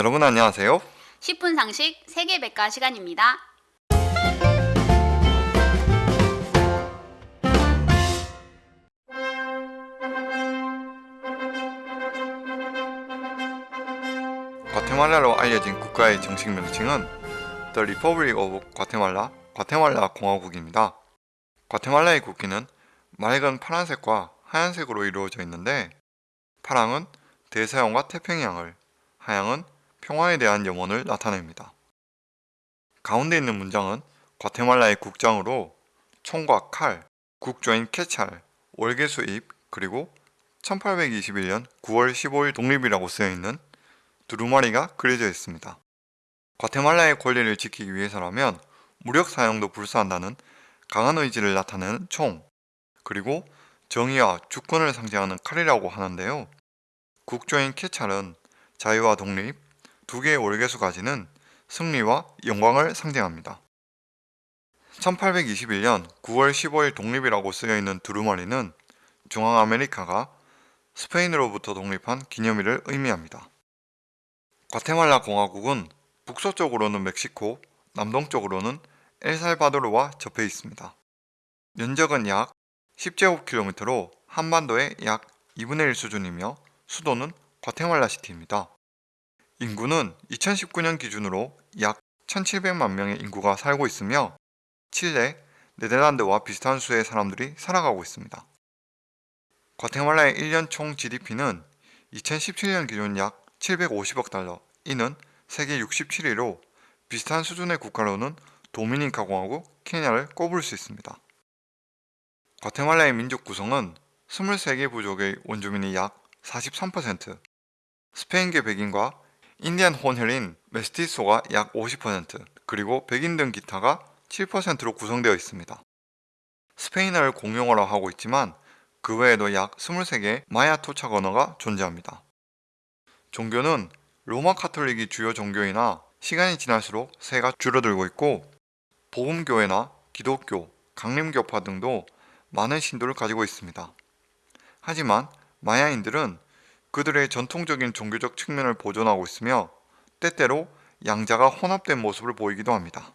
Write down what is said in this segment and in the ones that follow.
여러분 안녕하세요. 10분 상식 세계백과 시간입니다. 과테말라로 알려진 국가의 정식 명칭은 The Republic of Guatemala, 과테말라 공화국입니다. 과테말라의 국기는 맑은 파란색과 하얀색으로 이루어져 있는데 파랑은 대서양과 태평양을, 하양은 평화에 대한 염원을 나타냅니다. 가운데 있는 문장은 과테말라의 국장으로 총과 칼, 국조인 캐찰, 월계 수입, 그리고 1821년 9월 15일 독립이라고 쓰여 있는 두루마리가 그려져 있습니다. 과테말라의 권리를 지키기 위해서라면 무력 사용도 불사한다는 강한 의지를 나타내는 총, 그리고 정의와 주권을 상징하는 칼이라고 하는데요. 국조인 캐찰은 자유와 독립, 두 개의 월계수 가지는 승리와 영광을 상징합니다. 1821년 9월 15일 독립이라고 쓰여 있는 두루마리는 중앙아메리카가 스페인으로부터 독립한 기념일을 의미합니다. 과테말라 공화국은 북서쪽으로는 멕시코, 남동쪽으로는 엘살바도르와 접해 있습니다. 면적은 약 10제곱킬로미터로 한반도의 약 2분의 1 수준이며 수도는 과테말라 시티입니다. 인구는 2019년 기준으로 약 1700만 명의 인구가 살고 있으며 칠레, 네덜란드와 비슷한 수의 사람들이 살아가고 있습니다. 과테말라의 1년 총 GDP는 2017년 기준 약 750억 달러, 이는 세계 67위로 비슷한 수준의 국가로는 도미니카 공화국, 케냐를 꼽을 수 있습니다. 과테말라의 민족 구성은 23개 부족의 원주민이 약 43%, 스페인계 백인과 인디안 혼혈인 메스티소가 약 50%, 그리고 백인 등 기타가 7%로 구성되어 있습니다. 스페인어를 공용어로 하고 있지만 그 외에도 약 23개의 마야 토착 언어가 존재합니다. 종교는 로마 카톨릭이 주요 종교이나 시간이 지날수록 세가 줄어들고 있고 복음교회나 기독교, 강림교파 등도 많은 신도를 가지고 있습니다. 하지만 마야인들은 그들의 전통적인 종교적 측면을 보존하고 있으며 때때로 양자가 혼합된 모습을 보이기도 합니다.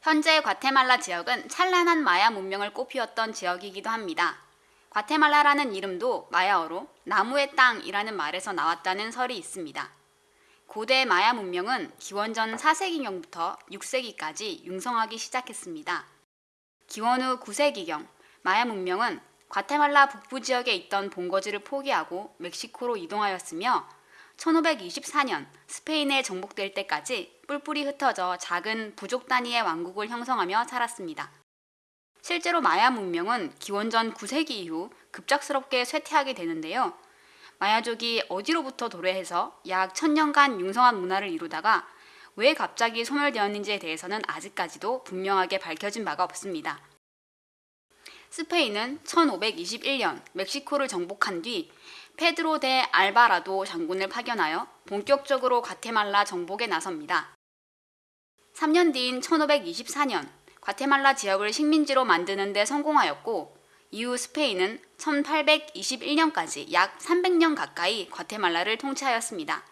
현재 과테말라 지역은 찬란한 마야 문명을 꽃피웠던 지역이기도 합니다. 과테말라라는 이름도 마야어로 나무의 땅이라는 말에서 나왔다는 설이 있습니다. 고대 마야 문명은 기원전 4세기경부터 6세기까지 융성하기 시작했습니다. 기원 후 9세기경 마야 문명은 과테말라 북부 지역에 있던 본거지를 포기하고 멕시코로 이동하였으며 1524년 스페인에 정복될 때까지 뿔뿔이 흩어져 작은 부족 단위의 왕국을 형성하며 살았습니다. 실제로 마야 문명은 기원전 9세기 이후 급작스럽게 쇠퇴하게 되는데요. 마야족이 어디로부터 도래해서 약 천년간 융성한 문화를 이루다가 왜 갑자기 소멸되었는지에 대해서는 아직까지도 분명하게 밝혀진 바가 없습니다. 스페인은 1521년 멕시코를 정복한 뒤 페드로 데 알바라도 장군을 파견하여 본격적으로 과테말라 정복에 나섭니다. 3년 뒤인 1524년 과테말라 지역을 식민지로 만드는 데 성공하였고 이후 스페인은 1821년까지 약 300년 가까이 과테말라를 통치하였습니다.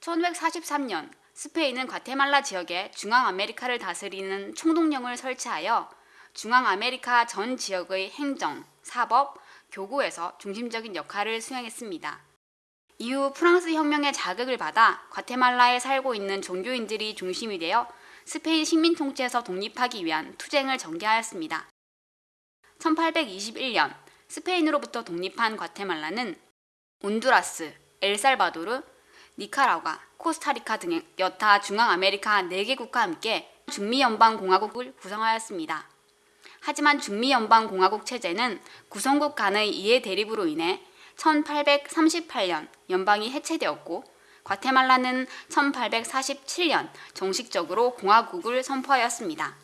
1943년 스페인은 과테말라 지역에 중앙아메리카를 다스리는 총독령을 설치하여 중앙아메리카 전 지역의 행정, 사법, 교구에서 중심적인 역할을 수행했습니다. 이후 프랑스 혁명의 자극을 받아 과테말라에 살고 있는 종교인들이 중심이 되어 스페인 식민 통치에서 독립하기 위한 투쟁을 전개하였습니다. 1821년 스페인으로부터 독립한 과테말라는 온두라스, 엘살바도르, 니카라과, 코스타리카 등의 여타 중앙아메리카 4개국과 함께 중미연방공화국을 구성하였습니다. 하지만 중미연방공화국 체제는 구성국 간의 이해 대립으로 인해 1838년 연방이 해체되었고 과테말라는 1847년 정식적으로 공화국을 선포하였습니다.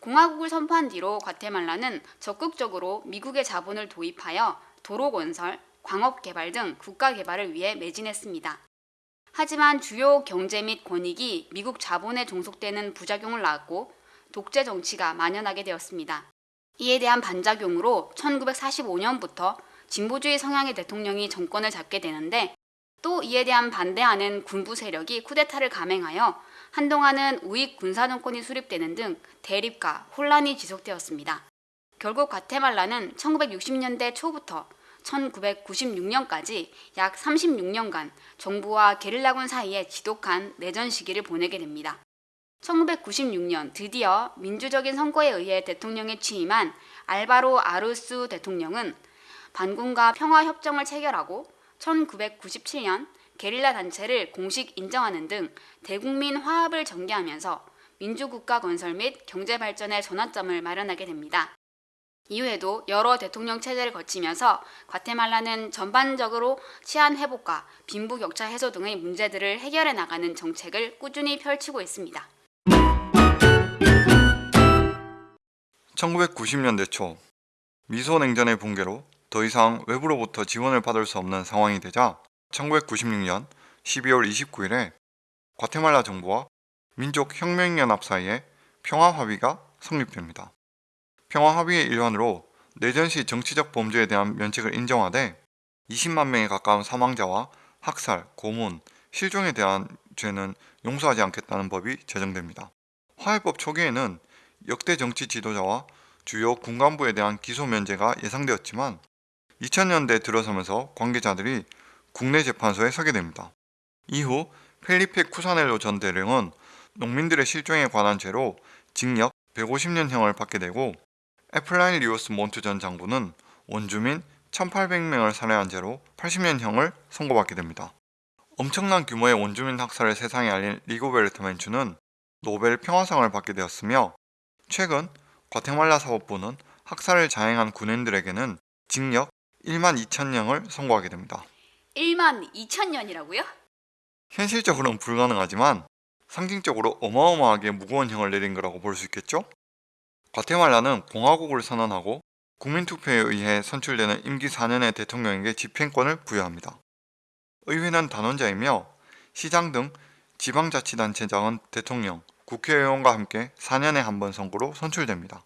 공화국을 선포한 뒤로 과테말라는 적극적으로 미국의 자본을 도입하여 도로 건설, 광업 개발 등 국가 개발을 위해 매진했습니다. 하지만 주요 경제 및 권익이 미국 자본에 종속되는 부작용을 낳았고 독재 정치가 만연하게 되었습니다. 이에 대한 반작용으로 1945년부터 진보주의 성향의 대통령이 정권을 잡게 되는데 또 이에 대한 반대하는 군부 세력이 쿠데타를 감행하여 한동안은 우익 군사 정권이 수립되는 등 대립과 혼란이 지속되었습니다. 결국 과테말라는 1960년대 초부터 1996년까지 약 36년간 정부와 게릴라군 사이에 지독한 내전 시기를 보내게 됩니다. 1996년 드디어 민주적인 선거에 의해 대통령에 취임한 알바로 아루스 대통령은 반군과 평화협정을 체결하고 1997년 게릴라 단체를 공식 인정하는 등 대국민 화합을 전개하면서 민주국가 건설 및 경제 발전의 전환점을 마련하게 됩니다. 이후에도 여러 대통령 체제를 거치면서 과테말라는 전반적으로 치안 회복과 빈부격차 해소 등의 문제들을 해결해 나가는 정책을 꾸준히 펼치고 있습니다. 1990년대 초 미소 냉전의 붕괴로 더 이상 외부로부터 지원을 받을 수 없는 상황이 되자 1996년 12월 29일에 과테말라 정부와 민족혁명연합 사이에 평화합의가 성립됩니다. 평화합의의 일환으로 내전 시 정치적 범죄에 대한 면책을 인정하되 20만 명에 가까운 사망자와 학살, 고문, 실종에 대한 죄는 용서하지 않겠다는 법이 제정됩니다. 화해법 초기에는 역대 정치 지도자와 주요 군간부에 대한 기소 면제가 예상되었지만 2000년대 들어서면서 관계자들이 국내 재판소에 서게 됩니다. 이후 펠리페 쿠사네로 전 대령은 농민들의 실종에 관한 죄로 징역 150년형을 받게 되고 에프라인 리오스 몬트 전 장군은 원주민 1800명을 살해한 죄로 80년형을 선고받게 됩니다. 엄청난 규모의 원주민 학살을 세상에 알린 리고 베르트 맨추는 노벨 평화상을 받게 되었으며 최근 과테말라 사법부는 학살을 자행한 군인들에게는 징역 1만 2천년을 선고하게 됩니다. 1만 2천 년이라고요? 현실적으로는 불가능하지만 상징적으로 어마어마하게 무거운 형을 내린 거라고 볼 수 있겠죠? 과테말라는 공화국을 선언하고 국민투표에 의해 선출되는 임기 4년의 대통령에게 집행권을 부여합니다. 의회는 단원자이며 시장 등 지방자치단체장은 대통령, 국회의원과 함께 4년에 한 번 선거로 선출됩니다.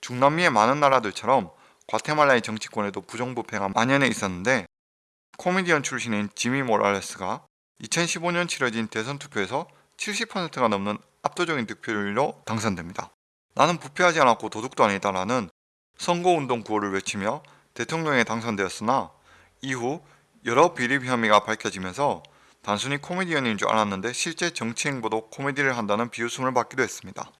중남미의 많은 나라들처럼 과테말라의 정치권에도 부정부패가 만연해 있었는데 코미디언 출신인 지미 모랄레스가 2015년 치러진 대선 투표에서 70%가 넘는 압도적인 득표율로 당선됩니다. 나는 부패하지 않았고 도둑도 아니다 라는 선거운동 구호를 외치며 대통령에 당선되었으나 이후 여러 비리 혐의가 밝혀지면서 단순히 코미디언인 줄 알았는데 실제 정치 행보도 코미디를 한다는 비웃음을 받기도 했습니다.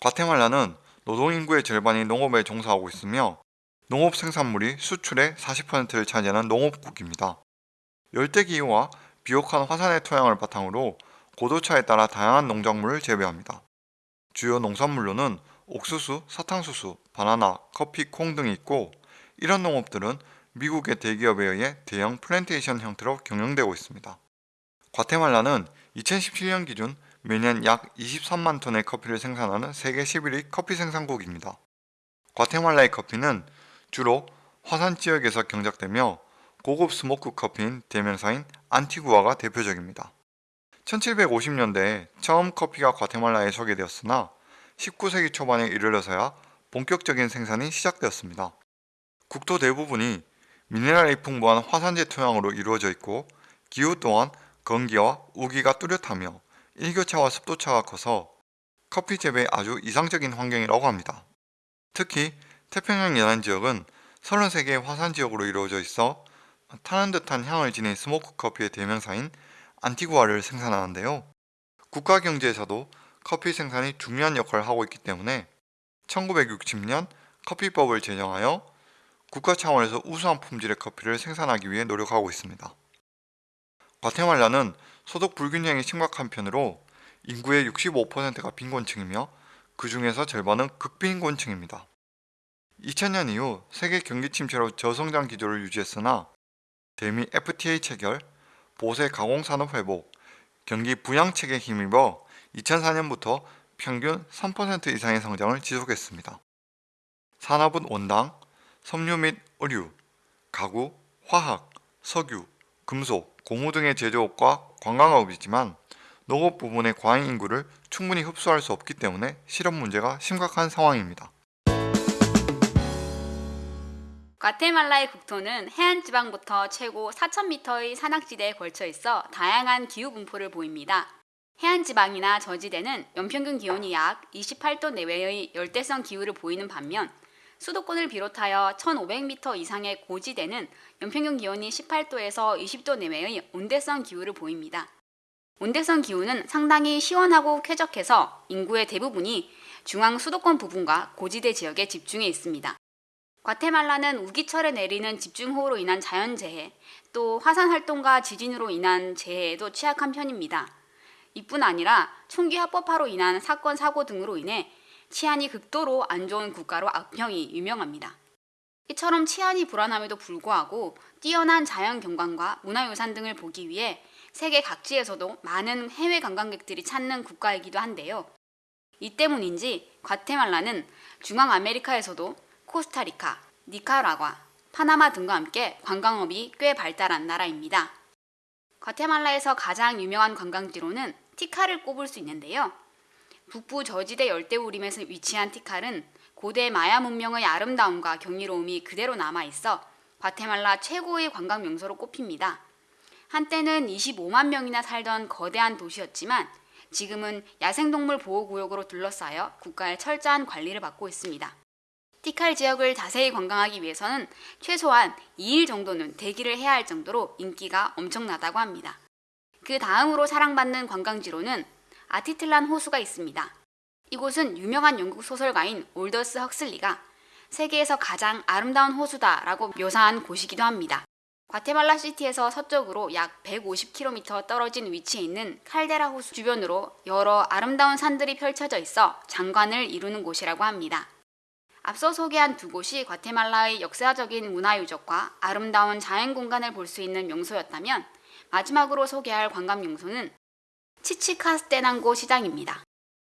과테말라는 노동인구의 절반이 농업에 종사하고 있으며 농업 생산물이 수출의 40%를 차지하는 농업국입니다. 열대기후와 비옥한 화산의 토양을 바탕으로 고도차에 따라 다양한 농작물을 재배합니다. 주요 농산물로는 옥수수, 사탕수수, 바나나, 커피, 콩 등이 있고 이런 농업들은 미국의 대기업에 의해 대형 플랜테이션 형태로 경영되고 있습니다. 과테말라는 2017년 기준 매년 약 23만 톤의 커피를 생산하는 세계 11위 커피 생산국입니다. 과테말라의 커피는 주로 화산 지역에서 경작되며 고급 스모크 커피인 대명사인 안티구아가 대표적입니다. 1750년대에 처음 커피가 과테말라에 소개되었으나 19세기 초반에 이르러서야 본격적인 생산이 시작되었습니다. 국토 대부분이 미네랄이 풍부한 화산재 토양으로 이루어져 있고 기후 또한 건기와 우기가 뚜렷하며 일교차와 습도차가 커서 커피 재배에 아주 이상적인 환경이라고 합니다. 특히 태평양 연안 지역은 33개의 화산 지역으로 이루어져 있어 타는 듯한 향을 지닌 스모크 커피의 대명사인 안티구아를 생산하는데요. 국가 경제에서도 커피 생산이 중요한 역할을 하고 있기 때문에 1960년 커피법을 제정하여 국가 차원에서 우수한 품질의 커피를 생산하기 위해 노력하고 있습니다. 과테말라는 소득 불균형이 심각한 편으로 인구의 65%가 빈곤층이며 그 중에서 절반은 극빈곤층입니다. 2000년 이후 세계 경기 침체로 저성장 기조를 유지했으나 대미 FTA 체결, 보세 가공산업 회복, 경기 부양책에 힘입어 2004년부터 평균 3% 이상의 성장을 지속했습니다. 산업은 원당, 섬유 및 의류, 가구, 화학, 석유, 금속, 고무 등의 제조업과 관광업이지만 농업 부분의 과잉 인구를 충분히 흡수할 수 없기 때문에 실업 문제가 심각한 상황입니다. 과테말라의 국토는 해안 지방부터 최고 4,000m의 산악지대에 걸쳐 있어 다양한 기후 분포를 보입니다. 해안 지방이나 저지대는 연평균 기온이 약 28도 내외의 열대성 기후를 보이는 반면 수도권을 비롯하여 1,500m 이상의 고지대는 연평균 기온이 18도에서 20도 내외의 온대성 기후를 보입니다. 온대성 기후는 상당히 시원하고 쾌적해서 인구의 대부분이 중앙 수도권 부분과 고지대 지역에 집중해 있습니다. 과테말라는 우기철에 내리는 집중호우로 인한 자연재해, 또 화산 활동과 지진으로 인한 재해에도 취약한 편입니다. 이뿐 아니라 총기 합법화로 인한 사건 사고 등으로 인해 치안이 극도로 안 좋은 국가로 악평이 유명합니다. 이처럼 치안이 불안함에도 불구하고 뛰어난 자연 경관과 문화유산 등을 보기 위해 세계 각지에서도 많은 해외 관광객들이 찾는 국가이기도 한데요. 이 때문인지 과테말라는 중앙 아메리카에서도 코스타리카, 니카라과, 파나마 등과 함께 관광업이 꽤 발달한 나라입니다. 과테말라에서 가장 유명한 관광지로는 티카를 꼽을 수 있는데요. 북부 저지대 열대우림에서 위치한 티칼은 고대 마야 문명의 아름다움과 경이로움이 그대로 남아 있어 과테말라 최고의 관광 명소로 꼽힙니다. 한때는 25만 명이나 살던 거대한 도시였지만 지금은 야생동물 보호구역으로 둘러싸여 국가의 철저한 관리를 받고 있습니다. 티칼 지역을 자세히 관광하기 위해서는 최소한 2일 정도는 대기를 해야 할 정도로 인기가 엄청나다고 합니다. 그 다음으로 사랑받는 관광지로는 아티틀란 호수가 있습니다. 이곳은 유명한 영국 소설가인 올더스 헉슬리가 세계에서 가장 아름다운 호수다 라고 묘사한 곳이기도 합니다. 과테말라 시티에서 서쪽으로 약 150km 떨어진 위치에 있는 칼데라 호수 주변으로 여러 아름다운 산들이 펼쳐져 있어 장관을 이루는 곳이라고 합니다. 앞서 소개한 두 곳이 과테말라의 역사적인 문화유적과 아름다운 자연 공간을 볼 수 있는 명소였다면 마지막으로 소개할 관광 명소는 치치카스테난고 시장입니다.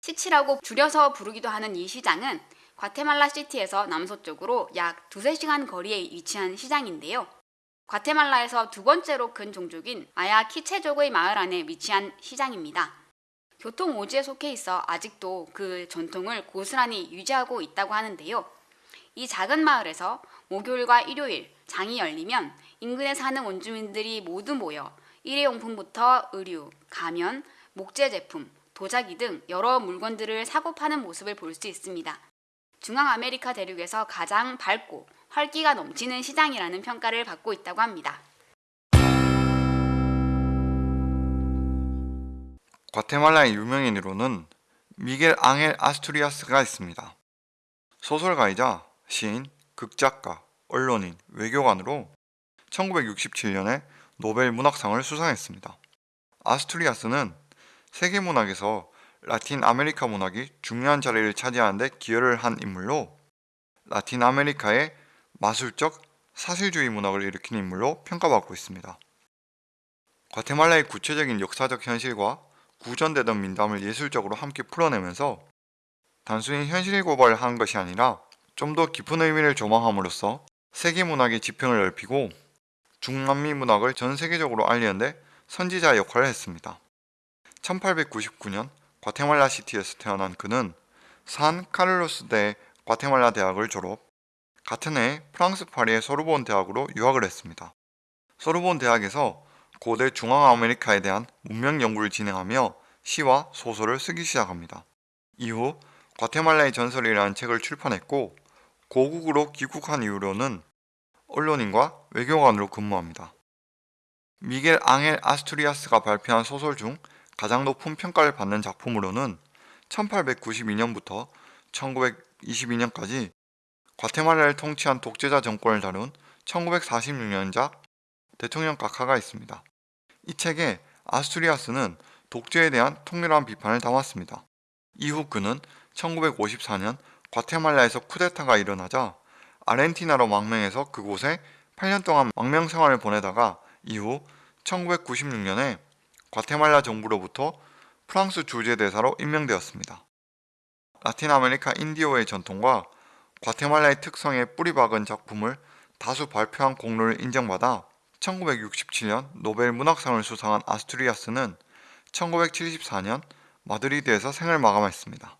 치치라고 줄여서 부르기도 하는 이 시장은 과테말라 시티에서 남서쪽으로 약 두세 시간 거리에 위치한 시장인데요. 과테말라에서 두 번째로 큰 종족인 마야 키체족의 마을 안에 위치한 시장입니다. 교통 오지에 속해 있어 아직도 그 전통을 고스란히 유지하고 있다고 하는데요. 이 작은 마을에서 목요일과 일요일 장이 열리면 인근에 사는 원주민들이 모두 모여 일회용품부터 의류, 가면, 목재 제품, 도자기 등 여러 물건들을 사고 파는 모습을 볼 수 있습니다. 중앙 아메리카 대륙에서 가장 밝고 활기가 넘치는 시장이라는 평가를 받고 있다고 합니다. 과테말라의 유명인으로는 미겔 앙헬 아스투리아스가 있습니다. 소설가이자 시인, 극작가, 언론인, 외교관으로 1967년에 노벨 문학상을 수상했습니다. 아스투리아스는 세계 문학에서 라틴 아메리카 문학이 중요한 자리를 차지하는 데 기여를 한 인물로 라틴 아메리카의 마술적 사실주의 문학을 일으킨 인물로 평가받고 있습니다. 과테말라의 구체적인 역사적 현실과 구전되던 민담을 예술적으로 함께 풀어내면서 단순히 현실 하는 것이 아니라 좀 더 깊은 의미를 조망함으로써 세계 문학의 지평을 넓히고 중남미 문학을 전 세계적으로 알리는데 선지자 역할을 했습니다. 1899년 과테말라 시티에서 태어난 그는 산 카를로스 대 과테말라 대학을 졸업, 같은 해 프랑스 파리의 소르본 대학으로 유학을 했습니다. 소르본 대학에서 고대 중앙아메리카에 대한 문명 연구를 진행하며 시와 소설을 쓰기 시작합니다. 이후 과테말라의 전설이라는 책을 출판했고 고국으로 귀국한 이후로는 언론인과 외교관으로 근무합니다. 미겔 앙헬 아스투리아스가 발표한 소설 중 가장 높은 평가를 받는 작품으로는 1892년부터 1922년까지 과테말라를 통치한 독재자 정권을 다룬 1946년작 대통령 각하가 있습니다. 이 책에 아스투리아스는 독재에 대한 통렬한 비판을 담았습니다. 이후 그는 1954년 과테말라에서 쿠데타가 일어나자 아르헨티나로 망명해서 그곳에 8년 동안 망명 생활을 보내다가 이후 1996년에 과테말라 정부로부터 프랑스 주재 대사로 임명되었습니다. 라틴 아메리카 인디오의 전통과 과테말라의 특성에 뿌리박은 작품을 다수 발표한 공로를 인정받아 1967년 노벨 문학상을 수상한 아스투리아스는 1974년 마드리드에서 생을 마감했습니다.